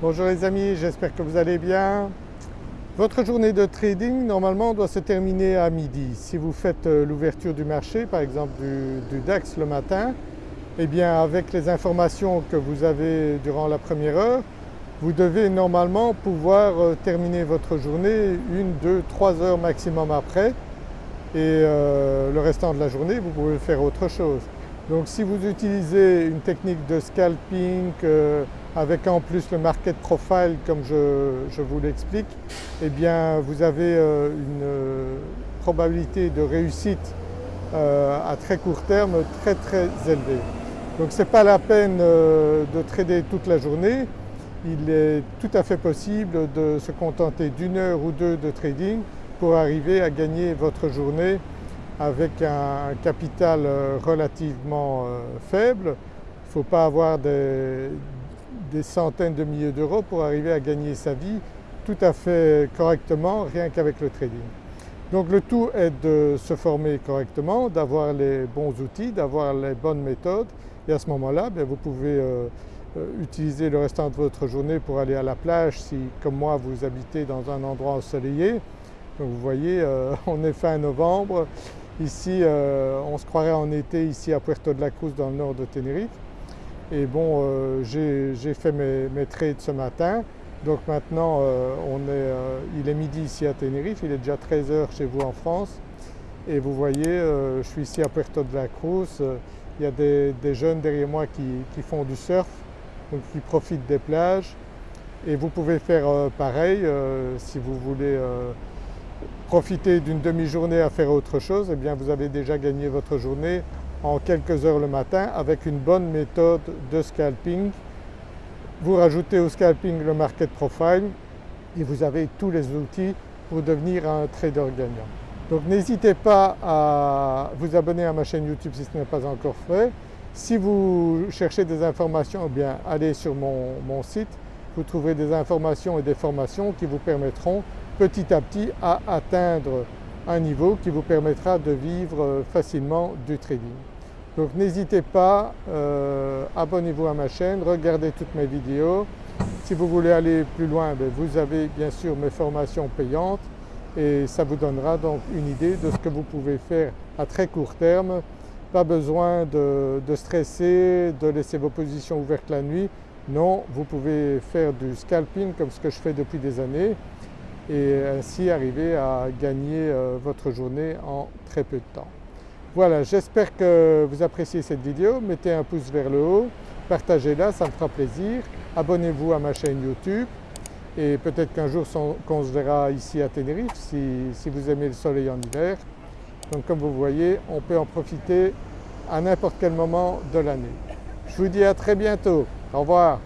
Bonjour les amis, j'espère que vous allez bien. Votre journée de trading normalement doit se terminer à midi. Si vous faites euh, l'ouverture du marché par exemple du, DAX le matin, eh bien avec les informations que vous avez durant la première heure, vous devez normalement pouvoir euh, terminer votre journée une, deux, trois heures maximum après et euh, le restant de la journée vous pouvez faire autre chose. Donc si vous utilisez une technique de scalping euh, avec en plus le market profile comme je, vous l'explique, eh bien vous avez euh, une euh, probabilité de réussite à très court terme très très élevée. Donc ce n'est pas la peine de trader toute la journée, il est tout à fait possible de se contenter d'une heure ou deux de trading pour arriver à gagner votre journée avec un capital euh, relativement euh, faible. Il ne faut pas avoir des, centaines de milliers d'euros pour arriver à gagner sa vie tout à fait correctement rien qu'avec le trading. Donc le tout est de se former correctement, d'avoir les bons outils, d'avoir les bonnes méthodes et à ce moment-là ben, vous pouvez euh, utiliser le restant de votre journée pour aller à la plage si comme moi vous habitez dans un endroit ensoleillé. Donc vous voyez on est fin novembre, Ici, euh, on se croirait en été ici à Puerto de la Cruz dans le nord de Tenerife. Et bon, euh, j'ai fait mes, trades ce matin. Donc maintenant, euh, il est midi ici à Tenerife, il est déjà 13h chez vous en France. Et vous voyez, je suis ici à Puerto de la Cruz. il y a des, jeunes derrière moi qui, font du surf, donc qui profitent des plages. Et vous pouvez faire pareil si vous voulez profiter d'une demi-journée à faire autre chose, eh bien vous avez déjà gagné votre journée en quelques heures le matin avec une bonne méthode de scalping. Vous rajoutez au scalping le market profile et vous avez tous les outils pour devenir un trader gagnant. Donc n'hésitez pas à vous abonner à ma chaîne YouTube si ce n'est pas encore fait. Si vous cherchez des informations, eh bien allez sur mon site, vous trouverez des informations et des formations qui vous permettront petit à petit à atteindre un niveau qui vous permettra de vivre facilement du trading. Donc n'hésitez pas, euh, abonnez-vous à ma chaîne, regardez toutes mes vidéos. Si vous voulez aller plus loin, ben, vous avez bien sûr mes formations payantes et ça vous donnera donc une idée de ce que vous pouvez faire à très court terme. Pas besoin de stresser, de laisser vos positions ouvertes la nuit. Non, vous pouvez faire du scalping comme ce que je fais depuis des années et ainsi arriver à gagner euh, votre journée en très peu de temps. Voilà, j'espère que vous appréciez cette vidéo, mettez un pouce vers le haut, partagez-la, ça me fera plaisir, abonnez-vous à ma chaîne YouTube et peut-être qu'un jour qu'on se verra ici à Tenerife si, si vous aimez le soleil en hiver. Donc comme vous voyez, on peut en profiter à n'importe quel moment de l'année. Je vous dis à très bientôt, au revoir.